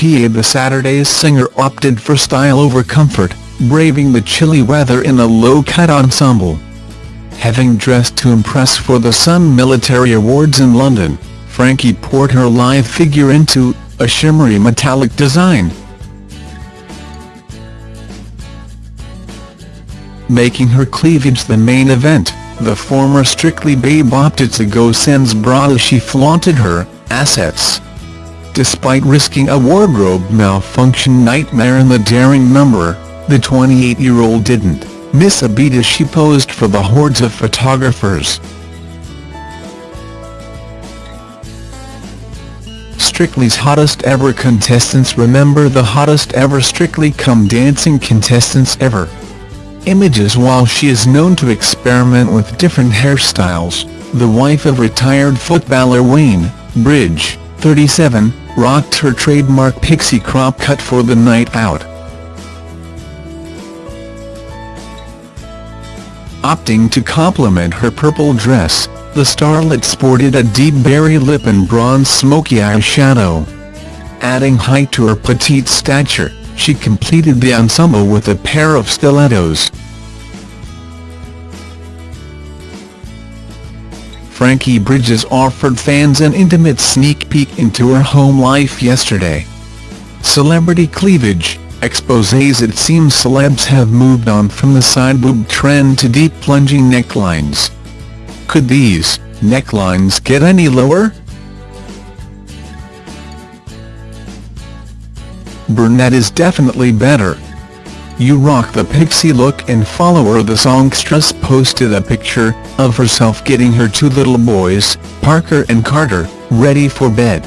PA the Saturday's singer opted for style over comfort, braving the chilly weather in a low-cut ensemble. Having dressed to impress for the Sun Military Awards in London, Frankie poured her live figure into a shimmery metallic design. Making her cleavage the main event, the former Strictly babe opted to go sans bra as she flaunted her assets. Despite risking a wardrobe malfunction nightmare in the daring number, the 28-year-old didn't miss a beat as she posed for the hordes of photographers. Strictly's hottest ever contestants Remember the hottest ever Strictly Come Dancing contestants ever. Images While she is known to experiment with different hairstyles, the wife of retired footballer Wayne Bridge, 37, rocked her trademark pixie crop cut for the night out. Opting to complement her purple dress, the starlet sported a deep berry lip and bronze smoky eyeshadow. Adding height to her petite stature, she completed the ensemble with a pair of stilettos. Frankie Bridges offered fans an intimate sneak peek into her home life yesterday. Celebrity cleavage, exposés It seems celebs have moved on from the side boob trend to deep plunging necklines. Could these necklines get any lower? Brunette is definitely better. You Rock the Pixie look and follower the songstress posted a picture of herself getting her two little boys, Parker and Carter, ready for bed.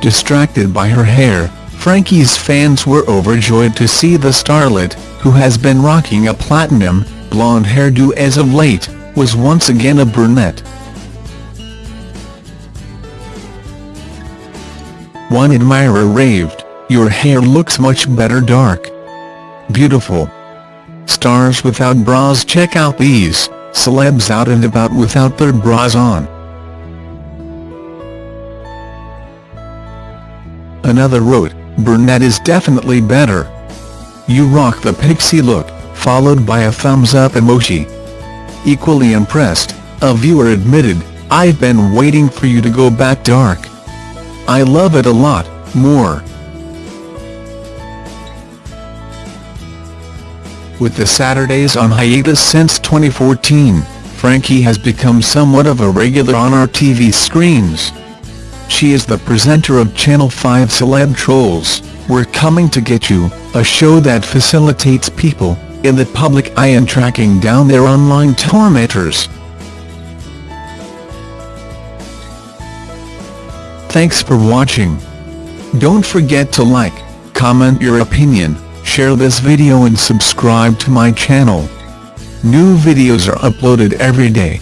Distracted by her hair, Frankie's fans were overjoyed to see the starlet, who has been rocking a platinum, blonde hairdo as of late, was once again a brunette. One admirer raved, your hair looks much better dark. Beautiful. Stars without bras Check out these, celebs out and about without their bras on. Another wrote, brunette is definitely better. You rock the pixie look, followed by a thumbs up emoji. Equally impressed, a viewer admitted, I've been waiting for you to go back dark. I love it a lot, more. With the Saturdays on hiatus since 2014, Frankie has become somewhat of a regular on our TV screens. She is the presenter of Channel 5 Celeb Trolls, We're Coming to Get You, a show that facilitates people, in the public eye in tracking down their online tormentors. Thanks for watching. Don't forget to like, comment your opinion, share this video and subscribe to my channel. New videos are uploaded every day.